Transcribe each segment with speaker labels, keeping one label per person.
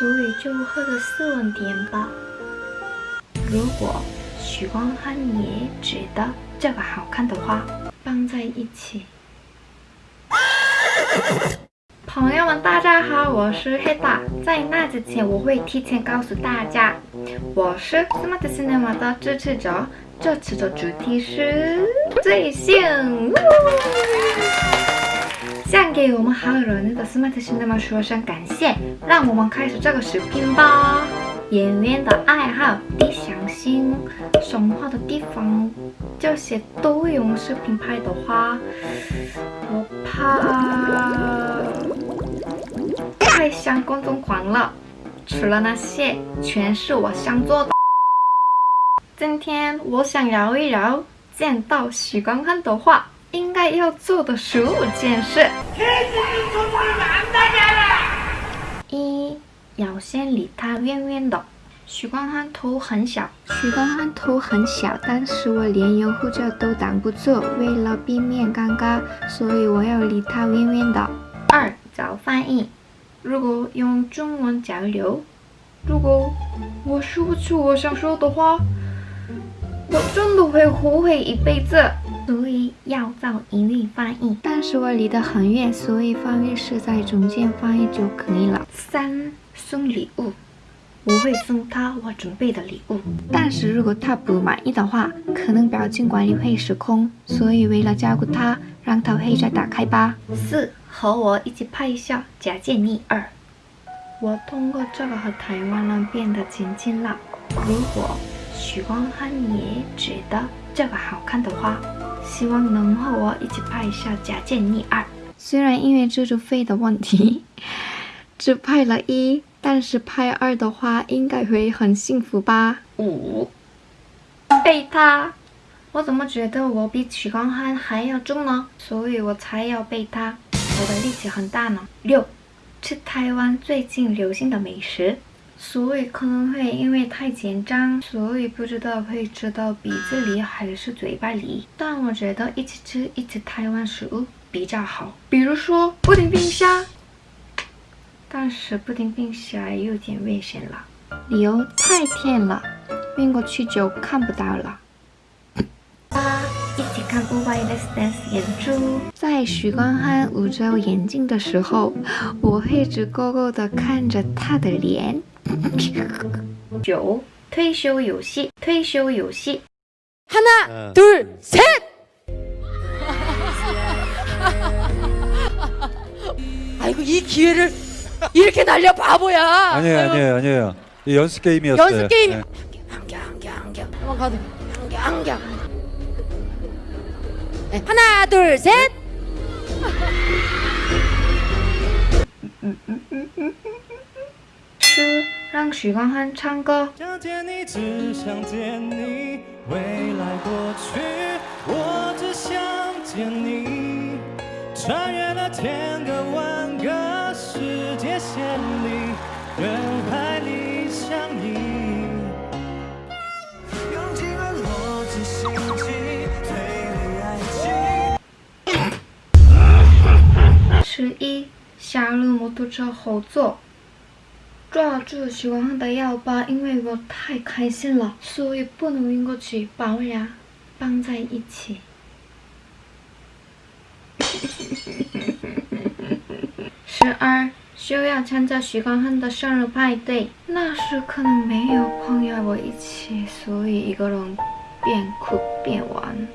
Speaker 1: 所以就喝的斯文点吧。如果许光汉也觉得这个好看的话，放在一起。朋友们，大家好，我是黑大。在那之前，我会提前告诉大家，我是 Smart Cinema 的支持者。这次的主题是最性。想给我们好人的 Smart Cinema 说声感谢，让我们开始这个视频吧。演员的爱好、理想型、生活的地方，这些都用视频拍的话，我怕太像观众狂了。除了那些，全是我想做的。今天我想聊一聊，见到许光汉的话，应该要做的十五件事。一要先离他远远的。许光汉头很小，许光汉头很小，但是我连拥护者都挡不住。为了避免尴尬，所以我要离他远远的。二找翻译，如果用中文交流，如果我说不出我想说的话，我真的会后悔一辈子。所以要找英语翻译，但是我离得很远，所以翻译是在中间翻译就可以了。三送礼物，我会送他我准备的礼物，但是如果他不满意的话，可能表情管理会失控，所以为了照顾他，让他会再打开吧。四和我一起拍一下假见你二，我通过这个和台湾人变得亲近了。如果许光汉也觉得这个好看的花。希望能和我一起拍一下《假见逆二》。虽然因为制作费的问题，只拍了一，但是拍二的话应该会很幸福吧。五，背他，我怎么觉得我比许光汉还要重呢？所以我才要背他，我的力气很大呢。六，吃台湾最近流行的美食。所以可能会因为太紧张，所以不知道会吃到鼻子里还是嘴巴里。但我觉得一起吃一起台湾食物比较好，比如说布丁冰虾。但是布丁冰虾有点危险了，理由太甜了，晕过去就看不到了。八，一起看《Why Let's Dance》演出。在许光汉捂着眼睛的时候，我会直勾勾的看着他的脸。九退休游戏，退休游戏。
Speaker 2: 하나둘셋아이고이기회를이렇게날려바보야아니에요아니에요아니에요연습게임이었어요
Speaker 3: 연습게임 네. 한겨한겨한겨한번가도한겨한겨네하나둘셋
Speaker 1: 让许光汉唱歌。
Speaker 4: 想见你，只想见你，未来过去，我只想见你。穿越了千个万个世界线里，人海里相依。用尽了逻辑、心机、推理、爱
Speaker 1: 情。十一，下了摩托车后座。抓住许光汉的腰包，因为我太开心了，所以不能晕过去，把我俩绑在一起。十二，需要参加许光汉的生日派对，那时可能没有朋友我一起，所以一个人边哭边玩，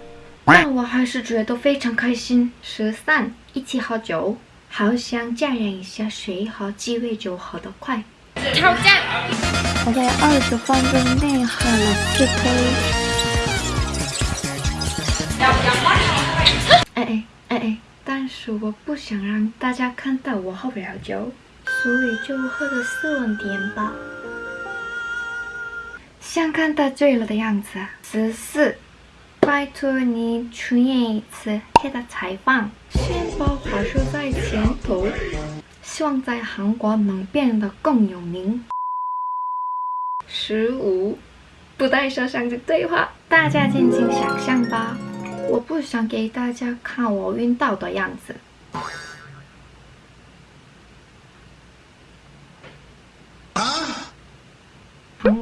Speaker 1: 但我还是觉得非常开心。十三，一起喝酒，好想检验一下谁喝鸡尾酒喝得快。挑战！我在二十分钟内喝了四杯。哎哎哎哎！但是我不想让大家看到我喝不了酒，所以就喝的斯文点吧。想看他醉了的样子。十四，拜托你出演一次黑的采访，先把话说在前头。希望在韩国能变得更有名。十五，不带摄像机对话，大家尽情想象吧。我不想给大家看我晕倒的样子。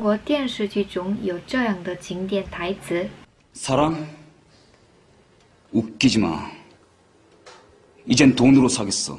Speaker 1: 国电视剧中有这样的经典台词。
Speaker 5: 사랑? 웃기지 마. 이젠 돈으로 사겠어.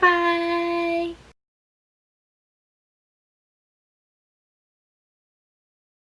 Speaker 1: 拜。